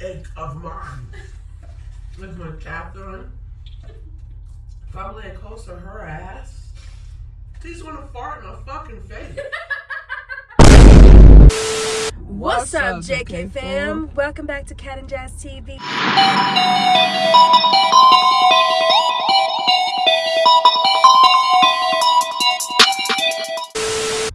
ick of mine is when Catherine, if I lay close to her ass, she's gonna fart in my fucking face. What's, up, JK, fam? Welcome back to Cat and Jazz TV.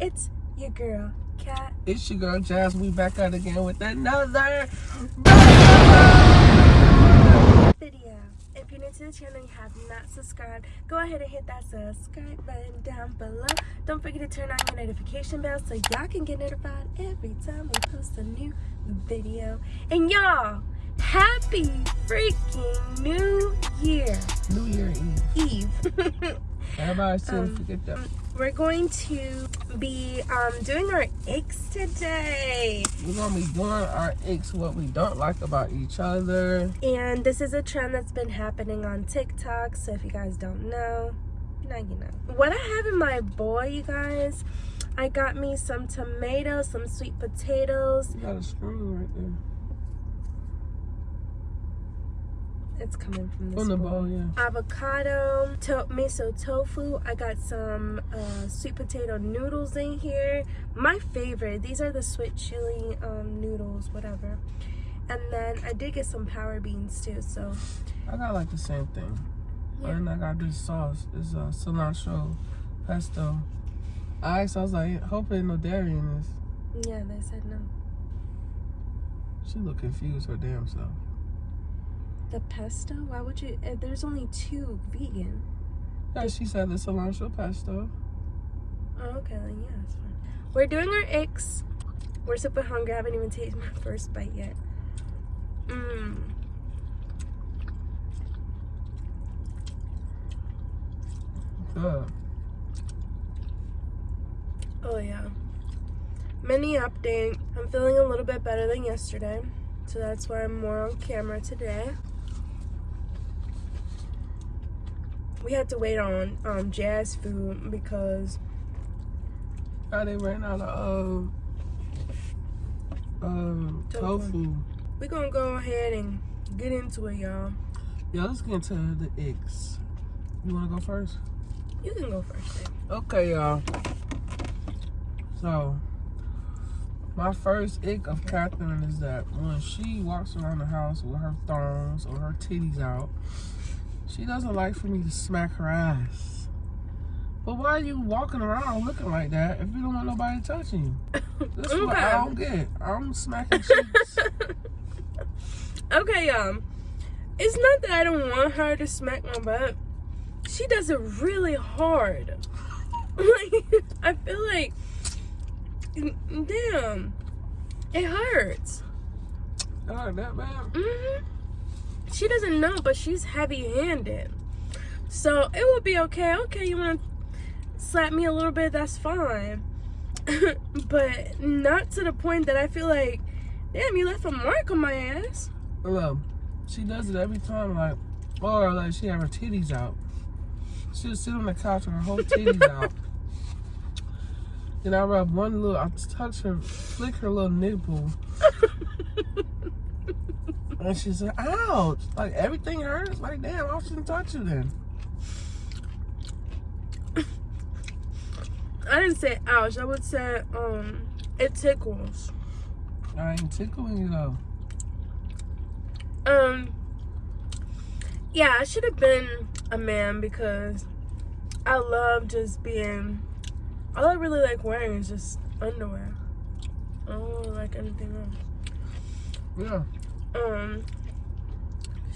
It's your girl, Cat. It's your girl Jazz. We back out again with another video. If you're new to the channel and you have not subscribed, go ahead and hit that subscribe button down below. Don't forget to turn on your notification bell so y'all can get notified every time we post a new video. And y'all, happy freaking New Year New Year Eve. Eve. Everybody still Um, forget that. We're going to be um, doing our icks today. We're gonna be doing our icks, what we don't like about each other. And this is a trend that's been happening on TikTok. So if you guys don't know, now you know. What I have in my bowl, you guys, I got me some tomatoes, some sweet potatoes. You got a screw right there. It's coming from this On the bowl. yeah. Avocado, to- miso tofu. I got some uh, sweet potato noodles in here. My favorite. These are the sweet chili um, noodles, whatever. And then I did get some power beans too. So I got like the same thing. Yeah. And I got this sauce. It's uh, cilantro pesto. I asked, I was like, hope ain't no dairy in this. yeah, they said no. She look confused her damn self. The pesto? Why would you? Uh, there's only two vegan. Yeah, she said the cilantro pesto. Oh, okay, then yeah, it's fine. We're doing our icks. We're super hungry. I haven't even tasted my first bite yet. Mmm. Good. Oh yeah. Mini update. I'm feeling a little bit better than yesterday. So that's why I'm more on camera today. We had to wait on um, jazz food because Now they ran out of uh, um, Tofu. we're gonna go ahead and get into it, y'all. Yeah, let's get into the icks. You wanna go first? You can go first. babe. Okay, y'all. So, my first ick of Catherine is that when she walks around the house with her thongs or her titties out, she doesn't like for me to smack her ass. But why are you walking around looking like that if you don't want nobody touching you? This is what I don't get. I'm smacking cheeks. Okay, y'all. It's not that I don't want her to smack my butt. She does it really hard. Like, I feel like, damn, it hurts. God, that bad? hmm She doesn't know, but she's heavy-handed. So it will be okay. Okay, you want to slap me a little bit? That's fine. but not to the point that I feel like, damn, you left a mark on my ass. Well, she does it every time, like, or like she have her titties out. She'll sit on the couch with her whole titties out. Then I rub one little, I touch her, flick her little nipple, and she's like, ouch! Like everything hurts. Like, damn, I shouldn't touch you then. I didn't say ouch. I would say um it tickles. I ain't tickling you though. Um yeah, I should have been a man because I love just being all I really like wearing is just underwear. I don't really like anything else. Yeah. Um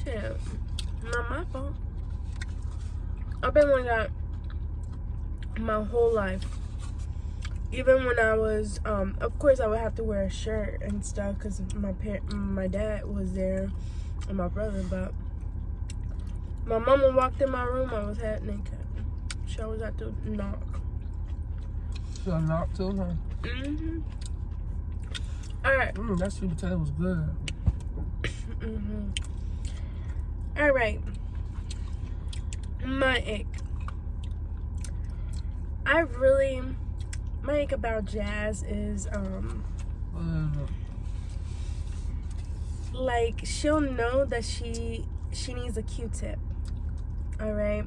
shit. Not my fault. I've been like that my whole life. Even when I was, um, of course, I would have to wear a shirt and stuff because my parent, my dad was there and my brother. But my mama walked in my room, I was half naked. She always had to knock. She got knocked too, huh? Mhm. All right. Mm, that sweet potato was good. Mm-hmm. All right. My ick. I really, my ick about jazz is, um, Uh, like she'll know that she she needs a Q-tip. All right,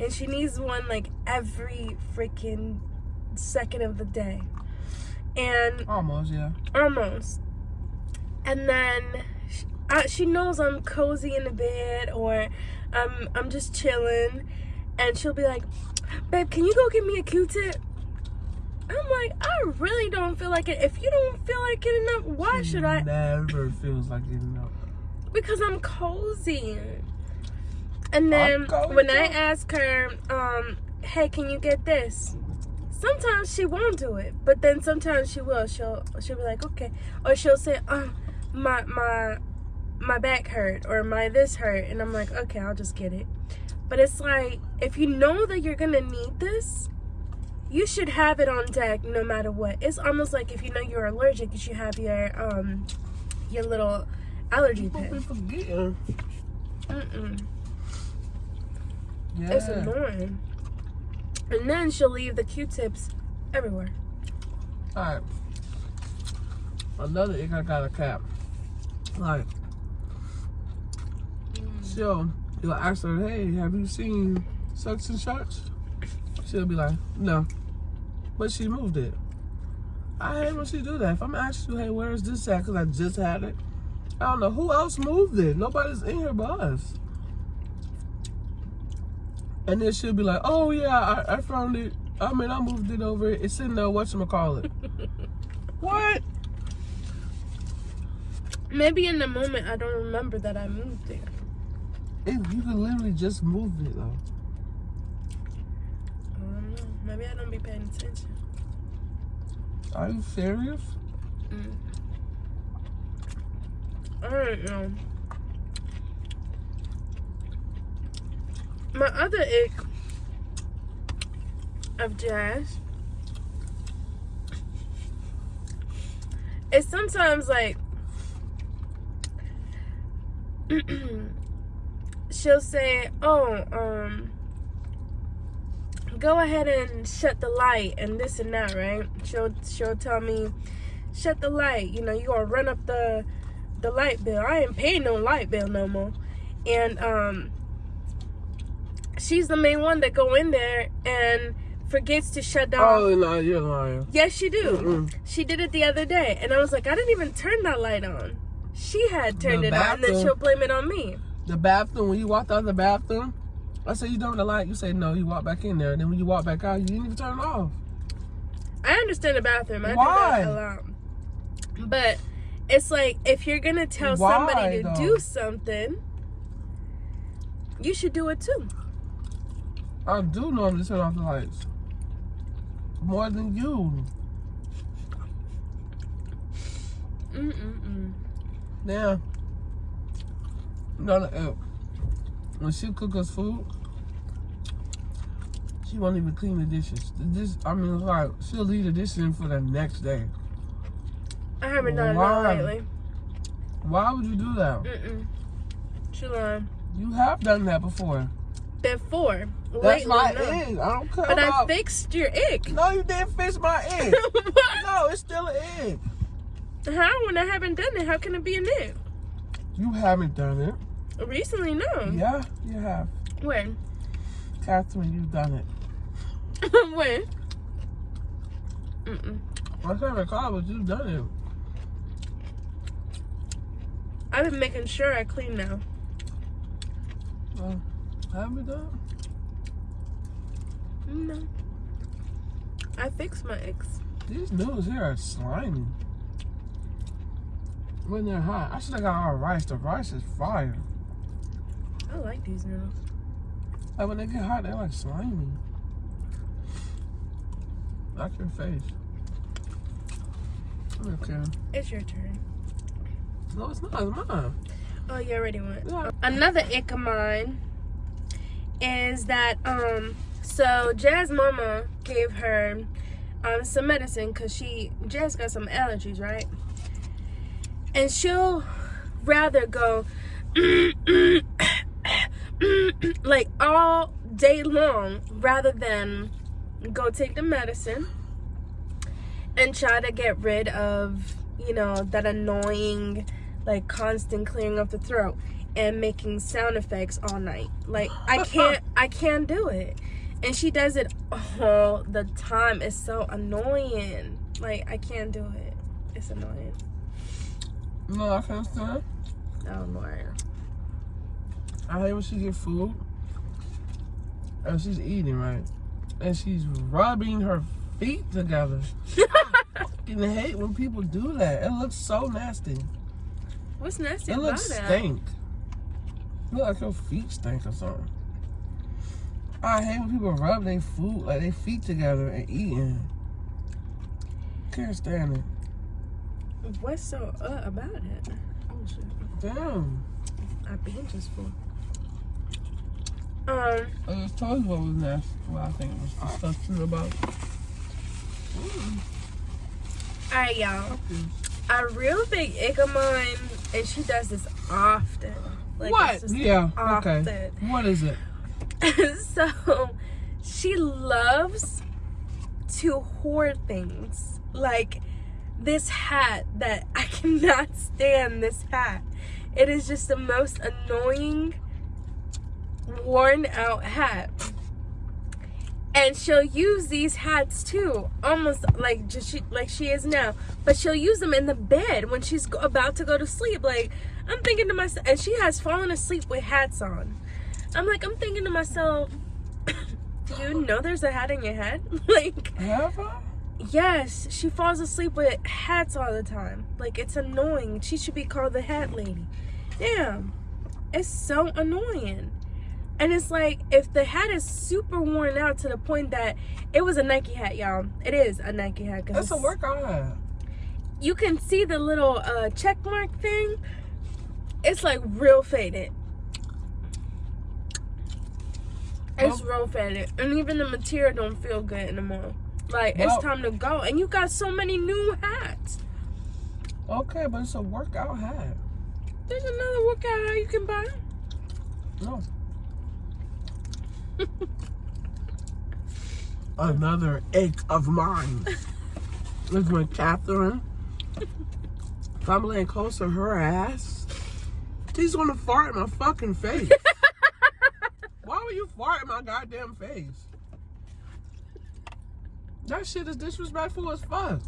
and she needs one like every freaking second of the day, and Almost, yeah. almost. And then she, uh, she knows I'm cozy in the bed or I'm I'm just chilling, and she'll be like, "Babe, can you go get me a Q-tip?" I'm like, I really don't feel like it. If you don't feel like getting up, why should I? Never feels like getting up. Because I'm cozy. And then when I ask her, um, hey, can you get this? Sometimes she won't do it, but then sometimes she will. She'll she'll be like, okay, or she'll say, oh, my my my back hurt or my this hurt, and I'm like, okay, I'll just get it. But it's like if you know that you're gonna need this, you should have it on deck no matter what. It's almost like if you know you're allergic, you should have your um your little allergy pin. forgetting. Mm-mm. Yeah. It's annoying. And then she'll leave the Q-tips everywhere. Alright. Another ick I got a cap. Like, she'll, you'll ask her, hey, have you seen such and such? She'll be like, no. But she moved it. I hate when she do that. If I'm asking you, hey, where is this at? Because I just had it. I don't know. Who else moved it? Nobody's in here but us. And then she'll be like, oh, yeah, I, I found it. I mean, I moved it over. It's in the whatchamacallit. what? Maybe in the moment I don't remember that I moved there. It, you can literally just move it, though. I don't know. Maybe I don't be paying attention. Are you serious? Mm. I don't know. My other ick of jazz is sometimes like she'll say, "Oh, um, go ahead and shut the light and this and that," right? She'll she'll tell me, "Shut the light." You know, you gonna run up the the light bill. I ain't paying no light bill no more, and um, she's the main one that go in there and forgets to shut down. Oh, no, you're lying. Yes, she do. Mm-mm. She did it the other day, and I was like, I didn't even turn that light on. She had turned The it on, and then she'll blame it on me. The bathroom, when you walked out of the bathroom, I said, you done with the light? You say, no, you walk back in there. And then when you walk back out, you didn't even turn it off. I understand the bathroom. I Why? do that a lot. But it's like if you're gonna tell Why, somebody to though? do something, you should do it too. I do normally turn off the lights. More than you. Mm-mm-mm. Now, no, no, uh, when she cook us food, she won't even clean the dishes. The dish, I mean, like, she'll leave the dishes in for the next day. I haven't done Why? that lately. Why would you do that? Mm-mm. She lying. You have done that before. Before. That's lately, my no. ick. I don't care But I fixed your ick. no, you didn't fix my ick. no, it's still an ick. How? When I haven't done it, how can it be an ick? You haven't done it. Recently, no. Yeah, you have. When? Catherine, you've done it. when? Mm-mm. I can't recall, but you've done it. I've been making sure I clean now. Well, haven't you done No. I fixed my it? These noodles here are slimy. When they're hot, I should have got our rice. The rice is fire. I like these noodles. Like when they get hot, they're like slimy. Like your face. Okay. It's your turn. No, it's not. It's mine. Oh, you already went. Yeah. Another ick of mine is that um so Jazz mama gave her um some medicine because she Jazz got some allergies, right? And she'll rather go like all day long rather than go take the medicine and try to get rid of you know that annoying like constant clearing of the throat and making sound effects all night. Like I can't I can't do it. And she does it all the time. It's so annoying. Like I can't do it. It's annoying. No, I can't stand. Oh Lord. I hate when she get food and she's eating right, and she's rubbing her feet together. I fucking hate when people do that. It looks so nasty. What's nasty about It looks stink. Look like your feet stink or something. I hate when people rub their food like their feet together and eating. Can't stand it. What's so uh about it? Oh shit. Damn. I've been just full. Um, I just told you what was nasty. What I think it was disgusting about. it. alright y'all. A real big ick of mine, and she does this often. Like, what? Yeah. often. Okay. What is it? so she loves to hoard things like this hat that i cannot stand this hat it is just the most annoying worn out hat and she'll use these hats too almost like just she, like she is now. But she'll use them in the bed when she's about to go to sleep. Like i'm thinking to myself and she has fallen asleep with hats on. I'm like i'm thinking to myself do you know there's a hat in your head? Like I? yes she falls asleep with hats all the time. Like it's annoying. She should be called the hat lady. Damn it's so annoying and it's like if the hat is super worn out to the point that it was a Nike hat, y'all. It is a Nike hat. 'cause That's a workout hat. You can see the little uh, check mark thing. It's like real faded. It's real faded, and even the material don't feel good anymore. Like Well- it's time to go, and you got so many new hats. Okay, but it's a workout hat. There's another workout hat you can buy. No. Another ache of mine is when Catherine, if I'm laying close to her ass, she's gonna fart in my fucking face. Why would you fart in my goddamn face? That shit is disrespectful as fuck.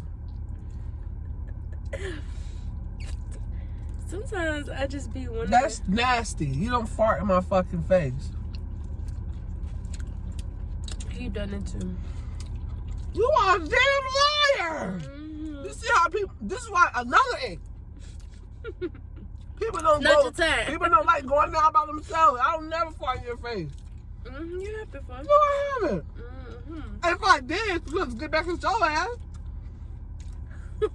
Sometimes I just be one. That's nasty. You don't fart in my fucking face. You done it too. You are a damn liar. Mhm. You see how people? This is why another egg. People don't Not go. People don't like going out by themselves. I don't never fart in your face. Mhm, You have before. No, I haven't. hmm If I did, let's get back in your ass.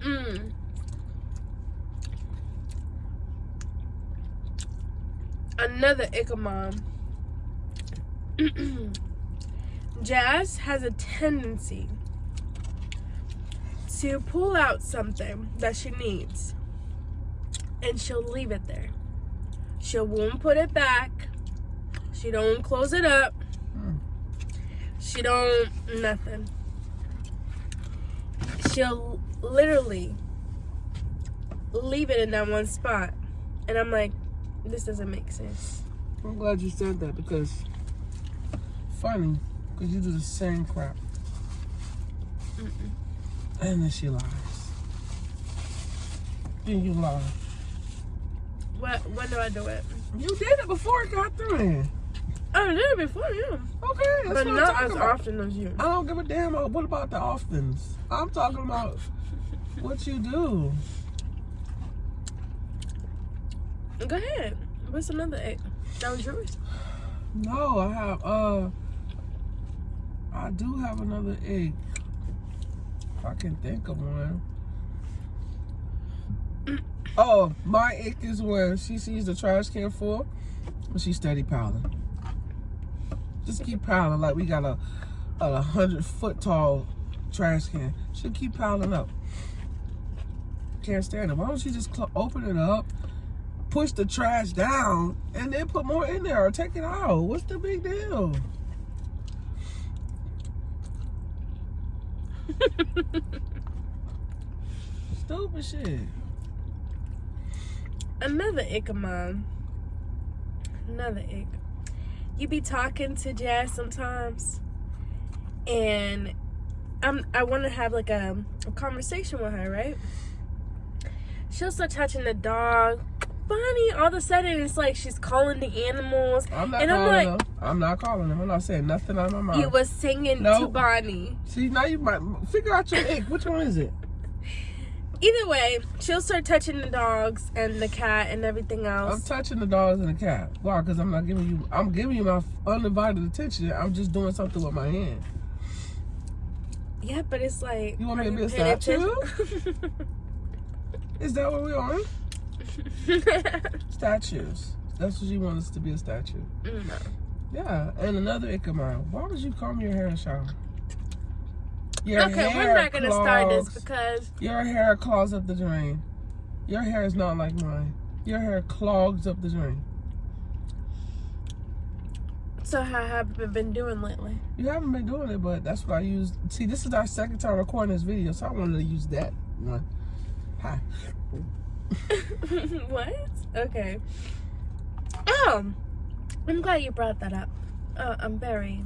mm. Another Ickamom. Jazz has a tendency to pull out something that she needs and she'll leave it there. She won't put it back. She don't close it up. She don't nothing. She'll literally leave it in that one spot. And I'm like, this doesn't make sense. I'm glad you said that because funny, because you do the same crap. And then she lies. Then you lie. What when do I do it? You did it before it got through in. I did it before you. Okay, But not as about. often as you. I don't give a damn. What about the oftens? I'm talking about what you do. Go ahead. What's another egg? That was yours. No, I have. Uh, I do have another egg. If I can think of one. Oh, my egg is where she sees the trash can full, but she steady piling. Just keep piling like we got a a hundred foot tall trash can. She'll keep piling up. Can't stand it. Why don't you just open it up, push the trash down, and then put more in there or take it out? What's the big deal? stupid shit. Another ick of mine. Another ick. You be talking to Jazz sometimes, and I'm I want to have like a, a conversation with her, right? She'll start touching the dog. Bonnie, all of a sudden it's like she's calling the animals. I'm not And I'm like- them. I'm not calling them. I'm not saying nothing out of my mouth. You was singing to Bonnie. See, now you might figure out your ick. Which one is it? Either way, she'll start touching the dogs and the cat and everything else. I'm touching the dogs and the cat. Why? Because I'm not giving you. I'm giving you my undivided attention. I'm just doing something with my hand. yeah, but it's like. You want me to be a statue? Is that what we on? Statues. That's what you want us to be a statue. no. Yeah. And another mine. Why would you comb your hair in the shower? Your Okay, we're not gonna start this because Your hair clogs up the drain. Your hair is not like mine. Your hair clogs up the drain. so how have you been doing lately? You haven't been doing it, but that's what I used. See, this is our second time recording this video, so I wanted to use that one. Hi. what? Okay. Oh, I'm glad you brought that up. Uh, I'm very,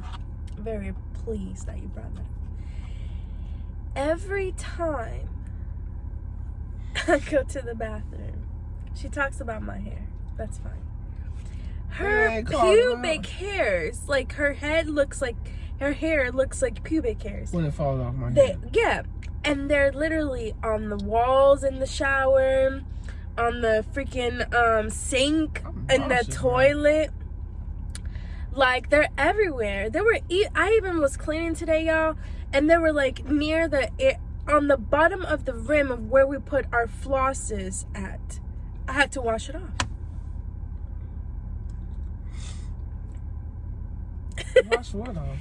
very pleased that you brought that up. Every time I go to the bathroom, she talks about my hair. That's fine. Her call pubic hairs, like her head looks like her hair looks like pubic hairs. When it falls off my They head. yeah, and they're literally on the walls in the shower, on the freaking um sink, I'm in the toilet. Like they're everywhere. They were. E- I even was cleaning today, y'all, and they were like near the it, on the bottom of the rim of where we put our flosses at. I had to wash it off. Wash what off?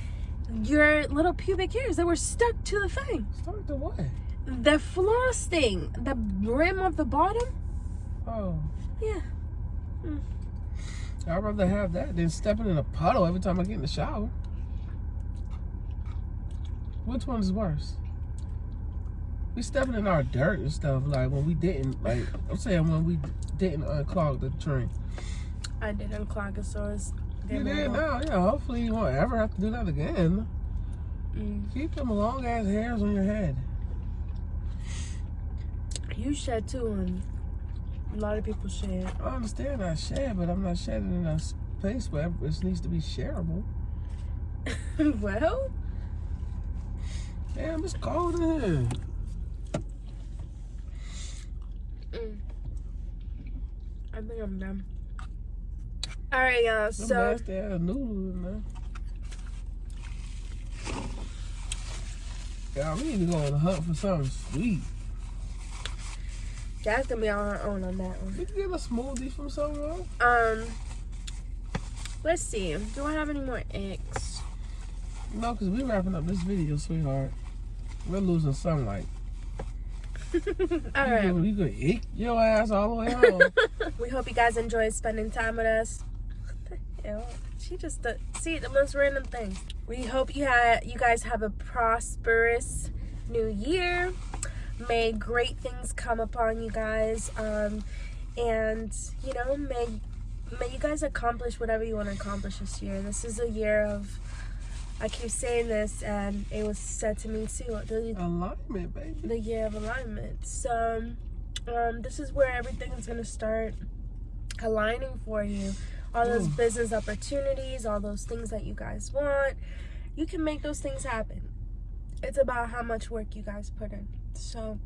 Your little pubic hairs that were stuck to the thing. Start the what? The floss thing, the rim of the bottom. Oh. Yeah. Hmm. I'd rather have that than stepping in a puddle every time I get in the shower. Which one is worse? We stepping in our dirt and stuff like when we didn't like I'm saying when we didn't unclog the drain. I did unclog it, so it's. You did now, yeah. Hopefully you won't ever have to do that again. Mm. Keep them long ass hairs on your head. You shed too, and a lot of people shed. I understand I shed, but I'm not shedding in a space where it needs to be shareable. well, Damn, it's cold in here. mm. I think I'm done. All right, y'all. So nasty ass noodles there. Yeah, we need to go on a hunt for something sweet. Jazz gonna be on her own on that one. We can get a smoothie from somewhere. Um, let's see. Do I have any more eggs? No, because we're wrapping up this video, sweetheart. We're losing sunlight. All You right. could, you could eat your ass all the way home. we hope you guys enjoyed spending time with us. Hell? She just uh, see the most random things. We hope you had you guys have a prosperous new year. May great things come upon you guys. Um, and you know, may may you guys accomplish whatever you want to accomplish this year. This is a year of I keep saying this and it was said to me too. The, Alignment, baby. the year of alignment. So, um, this is where everything is going to start aligning for you. All those Mm. business opportunities, all those things that you guys want, you can make those things happen. It's about how much work you guys put in. So,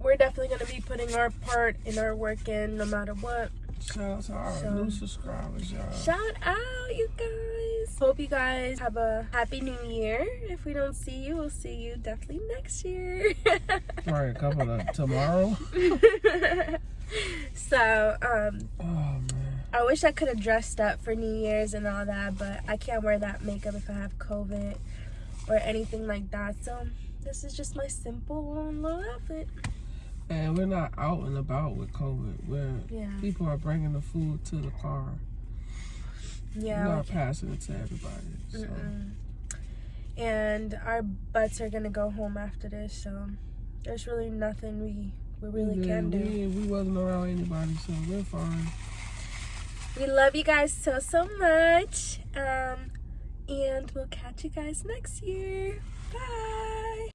we're definitely going to be putting our part in our work in no matter what. Shout out to our So- new subscribers, y'all. Shout out, you guys. Hope you guys have a happy new year. If we don't see you, we'll see you definitely next year. Probably a couple of tomorrow. so, um, Oh. I wish I could have dressed up for New Year's and all that, but I can't wear that makeup if I have COVID or anything like that. So, this is just my simple little outfit. And we're not out and about with COVID. Where Yeah. people are bringing the food to the car. Yeah. we're not passing it to everybody. So. Mm-mm. And our butts are gonna go home after this, so there's really nothing we We really Yeah, can do. We, we wasn't around anybody, so we're fine we love you guys so so much um and we'll catch you guys next year. Bye.